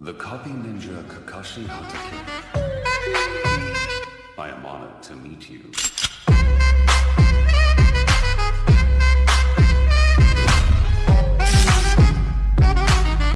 The copy ninja Kakashi Hatake. I am honored to meet you.